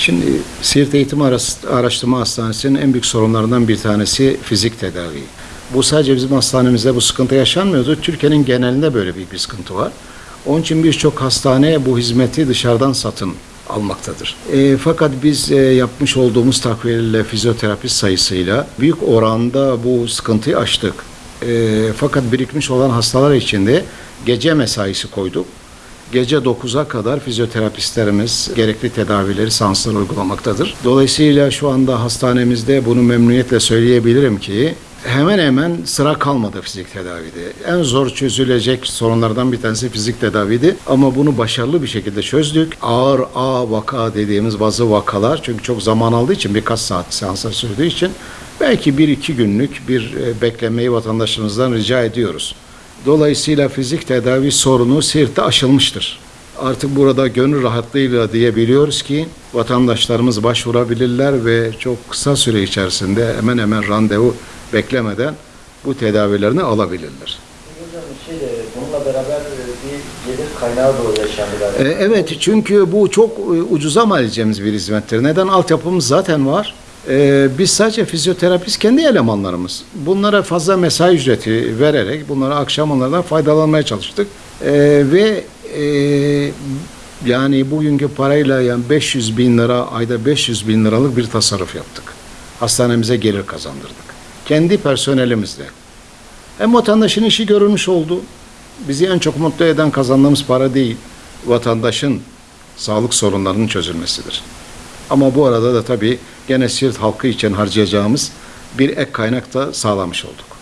Şimdi Siirt Eğitim Araştırma Hastanesi'nin en büyük sorunlarından bir tanesi fizik tedavi. Bu sadece bizim hastanemizde bu sıkıntı yaşanmıyordu. Türkiye'nin genelinde böyle büyük bir sıkıntı var. Onun için birçok hastane bu hizmeti dışarıdan satın almaktadır. E, fakat biz e, yapmış olduğumuz takviyelerle fizyoterapist sayısıyla büyük oranda bu sıkıntıyı aştık. E, fakat birikmiş olan hastalar için de gece mesaisi koyduk. Gece 9'a kadar fizyoterapistlerimiz gerekli tedavileri sanslar uygulamaktadır. Dolayısıyla şu anda hastanemizde bunu memnuniyetle söyleyebilirim ki hemen hemen sıra kalmadı fizik tedavide. En zor çözülecek sorunlardan bir tanesi fizik tedaviydi ama bunu başarılı bir şekilde çözdük. Ağır A vaka dediğimiz bazı vakalar çünkü çok zaman aldığı için birkaç saat seanslar sürdüğü için belki bir iki günlük bir e, beklemeyi vatandaşımızdan rica ediyoruz. Dolayısıyla fizik tedavi sorunu Siirt'te aşılmıştır. Artık burada gönül rahatlığıyla diyebiliyoruz ki vatandaşlarımız başvurabilirler ve çok kısa süre içerisinde hemen hemen randevu beklemeden bu tedavilerini alabilirler. Hocam şey de bununla beraber e, bir gelir kaynağı da yaşandı. E, Evet çünkü bu çok e, ucuza mal edeceğimiz bir hizmettir. Neden? Altyapımız zaten var. E, Biz sadece fizyoterapist kendi elemanlarımız. Bunlara fazla mesai ücreti vererek bunlara akşam onlardan faydalanmaya çalıştık. E, Ve e, yani bugünkü parayla yani 500 bin lira ayda 500 bin liralık bir tasarruf yaptık. Hastanemize gelir kazandırdık. Kendi personelimizle. Hem vatandaşın işi görülmüş oldu. Bizi en çok mutlu eden kazandığımız para değil, vatandaşın sağlık sorunlarının çözülmesidir. Ama bu arada da tabii gene Siirt halkı için harcayacağımız bir ek kaynak da sağlamış olduk.